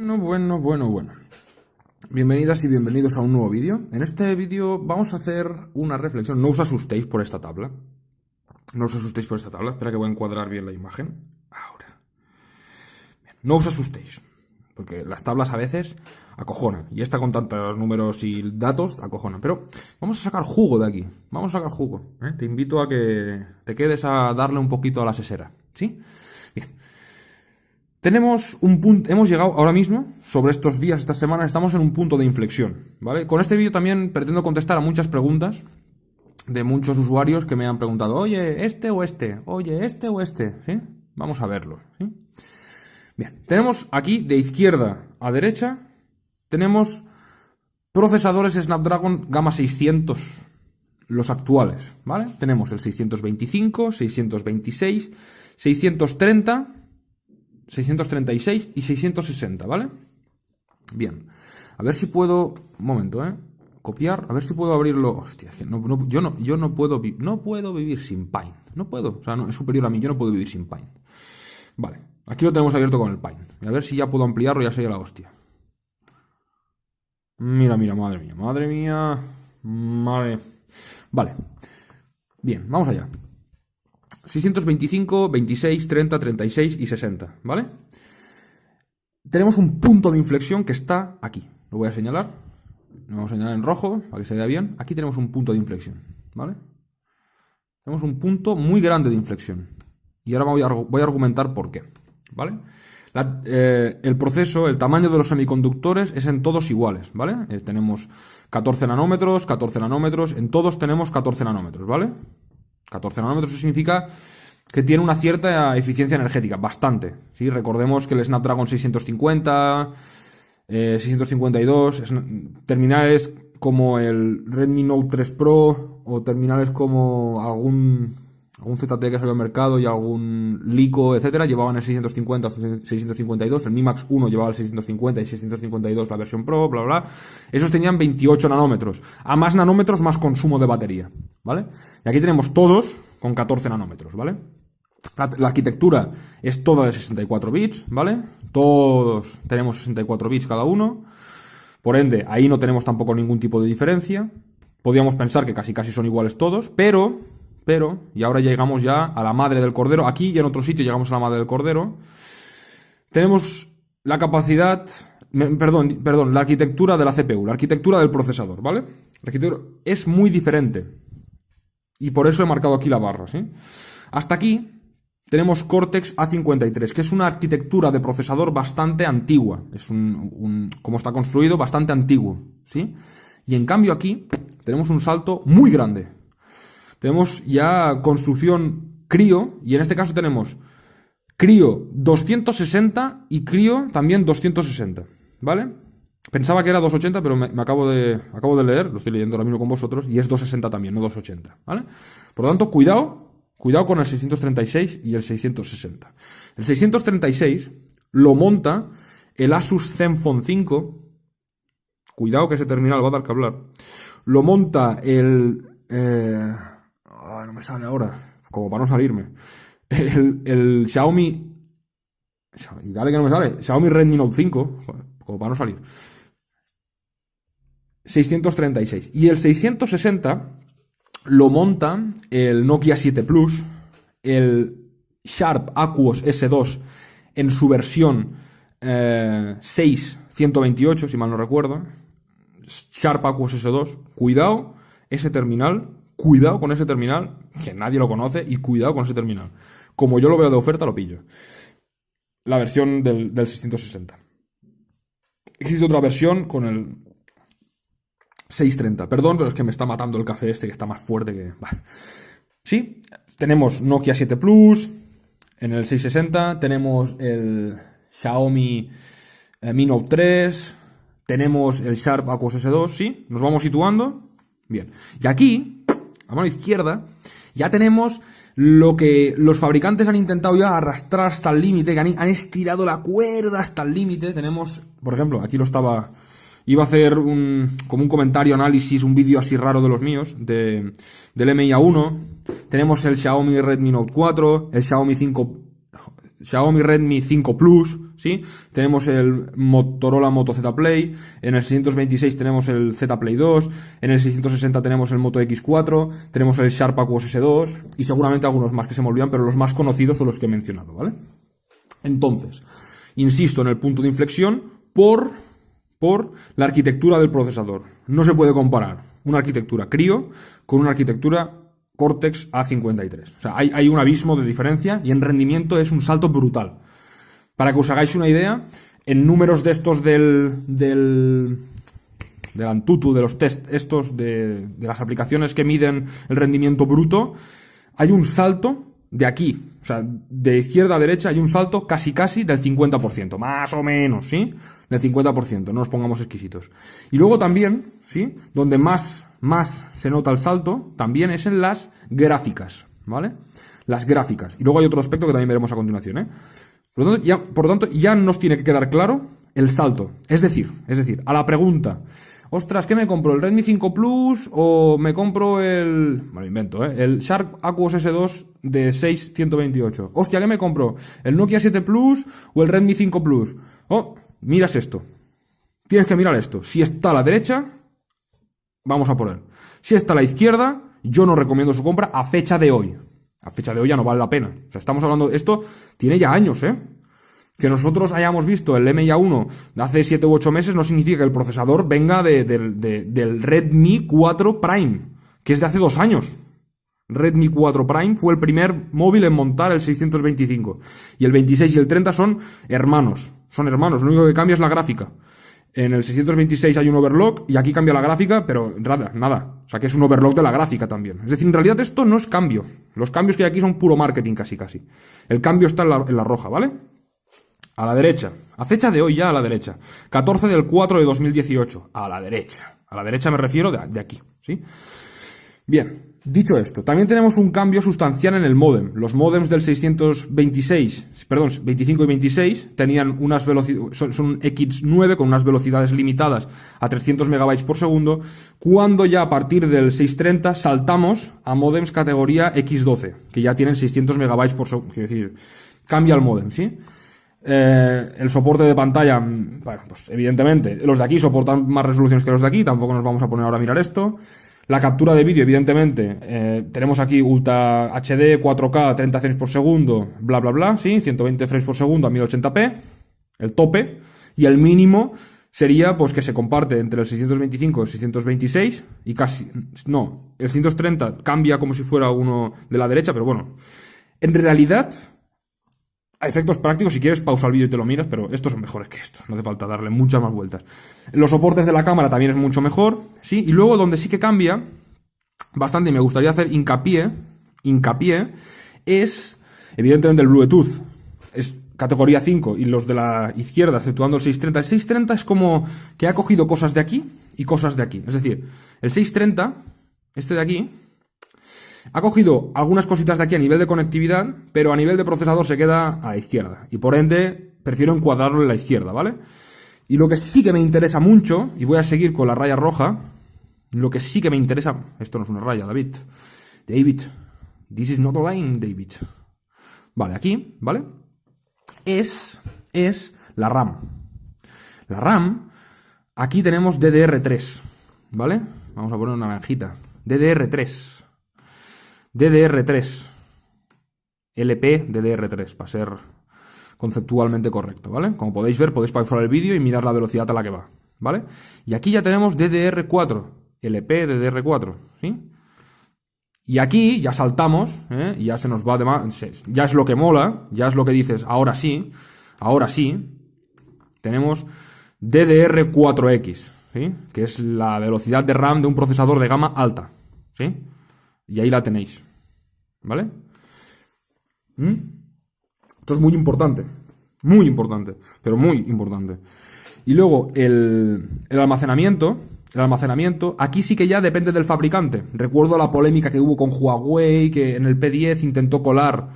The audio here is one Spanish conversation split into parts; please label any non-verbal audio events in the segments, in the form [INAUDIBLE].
Bueno, bueno, bueno, bueno. Bienvenidas y bienvenidos a un nuevo vídeo. En este vídeo vamos a hacer una reflexión. No os asustéis por esta tabla. No os asustéis por esta tabla. Espera que voy a encuadrar bien la imagen. Ahora. No os asustéis. Porque las tablas a veces acojonan. Y esta con tantos números y datos acojonan. Pero vamos a sacar jugo de aquí. Vamos a sacar jugo. ¿eh? Te invito a que te quedes a darle un poquito a la sesera. ¿Sí? Bien. Tenemos un punto, hemos llegado ahora mismo, sobre estos días, estas semanas, estamos en un punto de inflexión, ¿vale? Con este vídeo también pretendo contestar a muchas preguntas de muchos usuarios que me han preguntado, oye, este o este, oye, este o este, ¿sí? Vamos a verlo. Bien, tenemos aquí de izquierda a derecha, tenemos procesadores Snapdragon Gama 600, los actuales, ¿vale? Tenemos el 625, 626, 630 636 y 660, ¿vale? Bien. A ver si puedo... Un momento, ¿eh? Copiar. A ver si puedo abrirlo... Hostia, que no, yo, no, yo no puedo... No puedo vivir sin Pine. No puedo. O sea, no, es superior a mí. Yo no puedo vivir sin Pine. Vale. Aquí lo tenemos abierto con el Pine. a ver si ya puedo ampliarlo. Ya sería la hostia. Mira, mira, madre mía. Madre mía. Madre... Vale. Bien, vamos allá. 625, 26, 30, 36 y 60, ¿vale? Tenemos un punto de inflexión que está aquí. Lo voy a señalar. Lo vamos a señalar en rojo para que se vea bien. Aquí tenemos un punto de inflexión, ¿vale? Tenemos un punto muy grande de inflexión. Y ahora voy a, argumentar por qué, ¿vale? Eh, el proceso, el tamaño de los semiconductores es en todos iguales, ¿vale? Eh, tenemos 14 nanómetros, 14 nanómetros, en todos tenemos 14 nanómetros, ¿vale? 14 nanómetros significa que tiene una cierta eficiencia energética, bastante. ¿sí? Recordemos que el Snapdragon 650, 652, eh, terminales como el Redmi Note 3 Pro o terminales como algún algún ZT que salió al mercado y algún Lico, etcétera, llevaban el 650 652, el Mi Max 1 llevaba el 650 y 652 la versión Pro, bla, bla, Esos tenían 28 nanómetros. A más nanómetros, más consumo de batería, ¿vale? Y aquí tenemos todos con 14 nanómetros, ¿vale? La, arquitectura es toda de 64 bits, ¿vale? Todos tenemos 64 bits cada uno. Por ende, ahí no tenemos tampoco ningún tipo de diferencia. Podríamos pensar que casi casi son iguales todos, pero y ahora llegamos ya a la madre del cordero, aquí y en otro sitio llegamos a la madre del cordero, tenemos la capacidad, perdón, perdón, la arquitectura de la CPU, la arquitectura del procesador, ¿vale? La arquitectura es muy diferente. Y por eso he marcado aquí la barra. Hasta aquí tenemos Cortex A53, que es una arquitectura de procesador bastante antigua. Es un, un, como está construido, bastante antiguo, ¿sí? Y en cambio aquí tenemos un salto muy grande, tenemos ya construcción CRIO, y en este caso tenemos CRIO 260 y CRIO también 260, ¿vale? Pensaba que era 280, pero me, acabo, de, acabo de leer, lo estoy leyendo ahora mismo con vosotros, y es 260 también, no 280, ¿vale? Por lo tanto, cuidado, cuidado con el 636 y el 660. El 636 lo monta el Asus Zenfone 5, cuidado que ese terminal va a dar que hablar, lo monta el... Eh, no me sale ahora, como para no salirme. El, el Xiaomi. Dale que no me sale. Xiaomi Redmi Note 5, como para no salir. 636. Y el 660 lo monta el Nokia 7 Plus, el Sharp Aquos S2 en su versión eh, 6.128, si mal no recuerdo. Sharp Aquos S2. Cuidado, ese terminal cuidado con ese terminal, que nadie lo conoce, y cuidado con ese terminal. Como yo lo veo de oferta, lo pillo. La versión del, 660. Existe otra versión con el 630. Perdón, pero es que me está matando el café este que está más fuerte que... Sí, tenemos Nokia 7 Plus. En el 660 tenemos el Xiaomi eh, Mi Note 3. Tenemos el Sharp Aquos S2. Sí, nos vamos situando. Bien. Y aquí a mano izquierda, ya tenemos lo que los fabricantes han intentado ya arrastrar hasta el límite, que han, estirado la cuerda hasta el límite. Tenemos, por ejemplo, aquí lo estaba... Iba a hacer un, como un comentario, análisis, un vídeo así raro de los míos, de, del MIA1. Tenemos el Xiaomi Redmi Note 4, el Xiaomi 5... Xiaomi Redmi 5 Plus, ¿sí? Tenemos el Motorola Moto Z Play, en el 626 tenemos el Z Play 2, en el 660 tenemos el Moto X4, tenemos el Sharp Aquos S2 y seguramente algunos más que se me olvidan, pero los más conocidos son los que he mencionado, ¿vale? Entonces, insisto en el punto de inflexión por, por la arquitectura del procesador. No se puede comparar una arquitectura Crio con una arquitectura Cortex A53. O sea, hay, un abismo de diferencia y en rendimiento es un salto brutal. Para que os hagáis una idea, en números de estos del, del, Antutu, de los test estos, de, de las aplicaciones que miden el rendimiento bruto, hay un salto de aquí, o sea, de izquierda a derecha hay un salto casi casi del 50%, más o menos, ¿sí? Del 50%, no nos pongamos exquisitos. Y luego también, ¿sí? Donde más más se nota el salto también es en las gráficas, ¿vale? Las gráficas. Y luego hay otro aspecto que también veremos a continuación, ¿eh? Por lo tanto, ya, por tanto, ya nos tiene que quedar claro el salto. Es decir, es decir, a la pregunta, ostras, ¿qué me compro? ¿El Redmi 5 Plus o me compro el... Bueno, invento, ¿eh? El Sharp Aquos S2 de 6128. Hostia, ¿qué me compro? ¿El Nokia 7 Plus o el Redmi 5 Plus? Oh, miras esto. Tienes que mirar esto. Si está a la derecha, vamos a poner. Si está a la izquierda, yo no recomiendo su compra a fecha de hoy. A fecha de hoy ya no vale la pena. O sea, estamos hablando, esto tiene ya años, ¿eh? Que nosotros hayamos visto el MIA1 de hace 7 u 8 meses no significa que el procesador venga del Redmi 4 Prime, que es de hace dos años. Redmi 4 Prime fue el primer móvil en montar el 625. Y el 26 y el 30 son hermanos. Son hermanos. Lo único que cambia es la gráfica. En el 626 hay un overlock y aquí cambia la gráfica, pero nada, nada. O sea que es un overlock de la gráfica también. Es decir, en realidad esto no es cambio. Los cambios que hay aquí son puro marketing casi casi. El cambio está en la, roja, ¿vale? A la derecha. A fecha de hoy ya a la derecha. 14 del 4 de 2018. A la derecha. A la derecha me refiero de, de aquí, ¿sí? Bien. Dicho esto, también tenemos un cambio sustancial en el modem. Los modems del 626, perdón, 25 y 26 tenían unas velocidades, son, X9 con unas velocidades limitadas a 300 megabytes por segundo, cuando ya a partir del 630 saltamos a modems categoría X12, que ya tienen 600 megabytes por segundo, es decir, cambia el modem, ¿sí? Eh, el soporte de pantalla, bueno, pues evidentemente, los de aquí soportan más resoluciones que los de aquí, tampoco nos vamos a poner ahora a mirar esto. La captura de vídeo, evidentemente, eh, tenemos aquí Ultra HD, 4K, 30 frames por segundo, bla, bla, bla, ¿sí? 120 frames por segundo a 1080p, el tope, y el mínimo sería, pues, que se comparte entre el 625 y el 626, y casi, no, el 630 cambia como si fuera uno de la derecha, pero bueno, en realidad, efectos prácticos, si quieres, pausa el vídeo y te lo miras, pero estos son mejores que estos. No hace falta darle muchas más vueltas. Los soportes de la cámara también es mucho mejor, ¿sí? Y luego donde sí que cambia bastante y me gustaría hacer hincapié, hincapié, es evidentemente el Bluetooth. Es categoría 5 y los de la izquierda, exceptuando el 630. El 630 es como que ha cogido cosas de aquí y cosas de aquí. Es decir, el 630, este de aquí, ha cogido algunas cositas de aquí a nivel de conectividad, pero a nivel de procesador se queda a la izquierda. Y por ende, prefiero encuadrarlo en la izquierda, ¿vale? Y lo que sí que me interesa mucho, y voy a seguir con la raya roja, lo que sí que me interesa, esto no es una raya, David, David, this is not a line, David. Vale, aquí, ¿vale? Es, es la RAM. La RAM, aquí tenemos DDR3, ¿vale? Vamos a poner una naranjita. DDR3. DDR3. LP DDR3, para ser conceptualmente correcto, ¿vale? Como podéis ver, podéis pausar el vídeo y mirar la velocidad a la que va, ¿vale? Y aquí ya tenemos DDR4, LP DDR4, ¿sí? Y aquí ya saltamos, ¿eh? y ya se nos va de más, ya es lo que mola, ya es lo que dices, ahora sí, ahora sí, tenemos DDR4X, ¿sí? Que es la velocidad de RAM de un procesador de gama alta, ¿sí? Y ahí la tenéis. ¿Vale? ¿Mm? Esto es muy importante. Muy importante. Pero muy importante. Y luego el, almacenamiento. El almacenamiento, aquí sí que ya depende del fabricante. Recuerdo la polémica que hubo con Huawei, que en el P10 intentó colar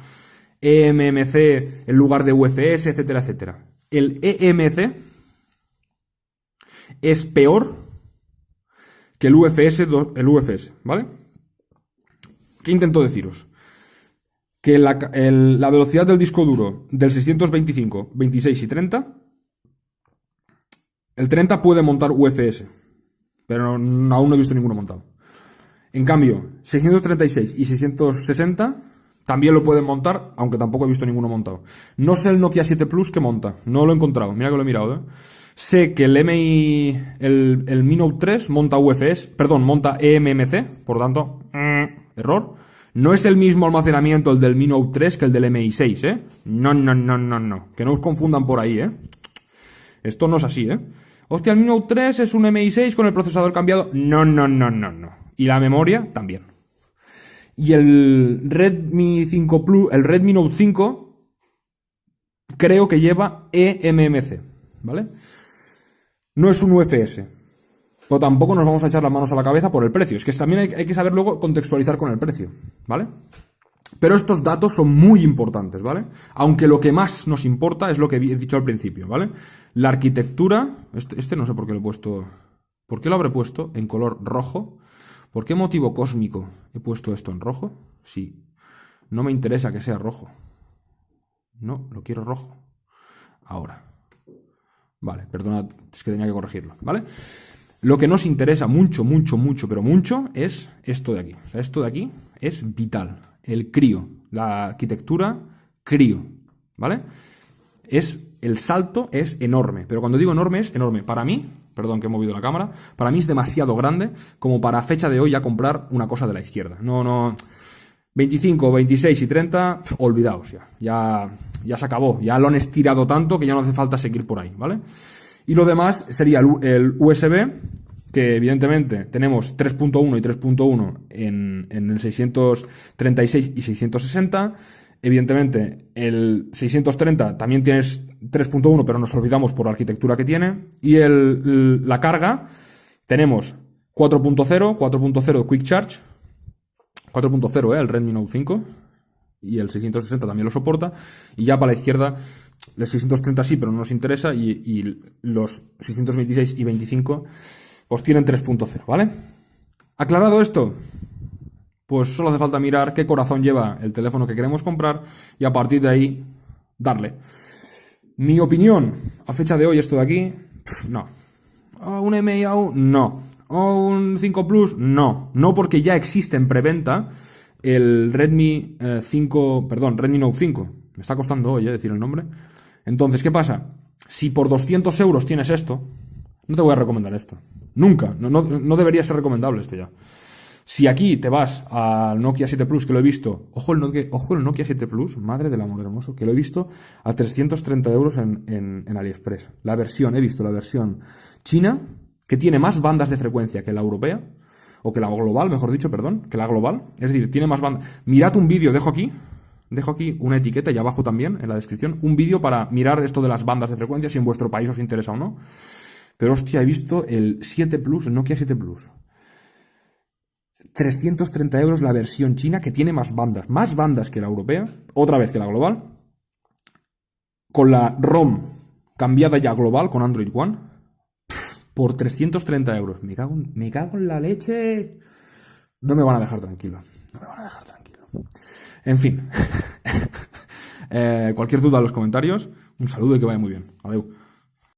eMMC en lugar de UFS, etcétera, etcétera. El EMC es peor que el UFS, el UFS, ¿vale? ¿Qué intento deciros? que la, velocidad del disco duro del 625, 26 y 30, el 30 puede montar UFS, pero aún no he visto ninguno montado. En cambio, 636 y 660 también lo pueden montar, aunque tampoco he visto ninguno montado. No sé el Nokia 7 Plus que monta, no lo he encontrado, mira que lo he mirado, ¿eh? Sé que el MI, el, el Mi Note 3 monta UFS, perdón, monta eMMC, por tanto, mm, error. No es el mismo almacenamiento el del Mi Note 3 que el del MI6, ¿eh? No, no, no, no, no. Que no os confundan por ahí, ¿eh? Esto no es así, ¿eh? Hostia, el Mi Note 3 es un MI6 con el procesador cambiado. No, no, no, no, no. Y la memoria también. Y el Redmi 5 Plus, el Redmi Note 5, creo que lleva eMMC, ¿vale? No es un UFS. Pero tampoco nos vamos a echar las manos a la cabeza por el precio. Es que también hay, que saber luego contextualizar con el precio, ¿vale? Pero estos datos son muy importantes, ¿vale? Aunque lo que más nos importa es lo que he dicho al principio, ¿vale? La arquitectura, este, este no sé por qué lo he puesto, ¿por qué lo habré puesto en color rojo? ¿Por qué motivo cósmico he puesto esto en rojo? Sí, no me interesa que sea rojo. No, lo quiero rojo. Ahora. Vale, perdona, es que tenía que corregirlo, ¿vale? Lo que nos interesa mucho, mucho, mucho, pero mucho es esto de aquí. O sea, esto de aquí es vital. El crío, la arquitectura crío, ¿vale? Es, el salto es enorme, pero cuando digo enorme es enorme. Para mí, perdón que he movido la cámara, para mí es demasiado grande como para fecha de hoy ya comprar una cosa de la izquierda. No, no, 25, 26 y 30, olvidaos ya. ya. Ya se acabó. Ya lo han estirado tanto que ya no hace falta seguir por ahí, ¿vale? Y lo demás sería el, USB, que evidentemente tenemos 3.1 y 3.1 en, en el 636 y 660. Evidentemente, el 630 también tienes 3.1, pero nos olvidamos por la arquitectura que tiene. Y el, la carga, tenemos 4.0, 4.0 Quick Charge, 4.0, ¿eh? el Redmi Note 5, y el 660 también lo soporta. Y ya para la izquierda, el 630 sí, pero no nos interesa, y, los 626 y 25 pues tienen 3.0, ¿vale? Aclarado esto, pues solo hace falta mirar qué corazón lleva el teléfono que queremos comprar y a partir de ahí darle. Mi opinión, a fecha de hoy, esto de aquí, no. ¿Un MIAU? No. ¿O un 5 Plus? No. No porque ya existe en preventa el Redmi 5, eh, perdón, Redmi Note 5. Me está costando hoy eh, decir el nombre. Entonces, ¿qué pasa? Si por 200 euros tienes esto, no te voy a recomendar esto. Nunca. No, debería ser recomendable esto ya. Si aquí te vas al Nokia 7 Plus, que lo he visto, ojo el, Nokia, ojo el Nokia 7 Plus, madre del amor hermoso, que lo he visto a 330 euros en, en, en AliExpress. La versión, he visto la versión china, que tiene más bandas de frecuencia que la europea, o que la global, mejor dicho, perdón, que la global. Es decir, tiene más bandas. Mirad un vídeo, dejo aquí, dejo aquí una etiqueta y abajo también, en la descripción, un vídeo para mirar esto de las bandas de frecuencia, si en vuestro país os interesa o no. Pero hostia, he visto el 7 Plus, el Nokia 7 Plus. 330 euros la versión china que tiene más bandas, más bandas que la europea, otra vez que la global, con la ROM cambiada ya global con Android One por 330 euros. Me cago, me cago en la leche. No me van a dejar tranquilo. No me van a dejar tranquilo. En fin. [LAUGHS] Eh, cualquier duda en los comentarios. Un saludo y que vaya muy bien. Adiós.